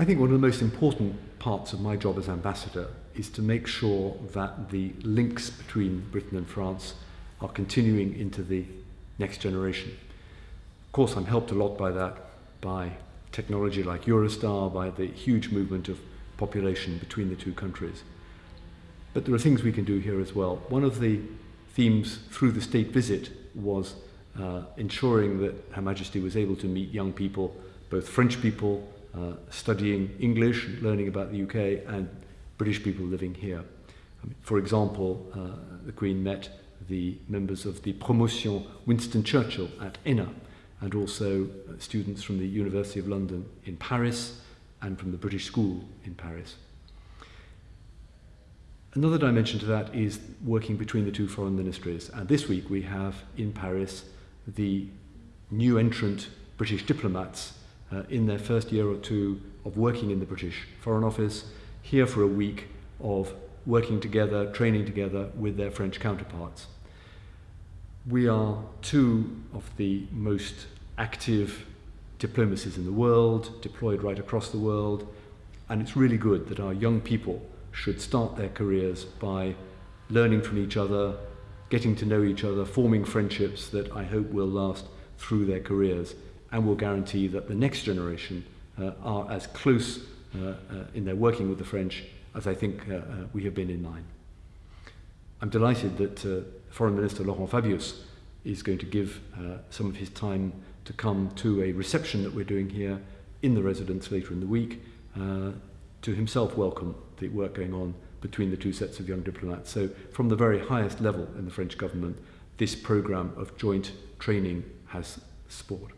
I think one of the most important parts of my job as ambassador is to make sure that the links between Britain and France are continuing into the next generation. Of course, I'm helped a lot by that, by technology like Eurostar, by the huge movement of population between the two countries. But there are things we can do here as well. One of the themes through the state visit was uh, ensuring that Her Majesty was able to meet young people, both French people uh, studying English, learning about the UK, and British people living here. I mean, for example, uh, the Queen met the members of the Promotion Winston Churchill at ENA, and also uh, students from the University of London in Paris and from the British School in Paris. Another dimension to that is working between the two foreign ministries. And this week we have in Paris the new entrant British diplomats uh, in their first year or two of working in the British Foreign Office, here for a week of working together, training together with their French counterparts. We are two of the most active diplomacies in the world, deployed right across the world, and it's really good that our young people should start their careers by learning from each other, getting to know each other, forming friendships that I hope will last through their careers and will guarantee that the next generation uh, are as close uh, uh, in their working with the French as I think uh, uh, we have been in mine. I'm delighted that Foreign Minister Laurent Fabius is going to give some of his time to come to a reception that we're doing here in the residence later in the week to himself welcome the work going on between the two sets of young diplomats. So from the very highest level in the French government, this program of joint training has support.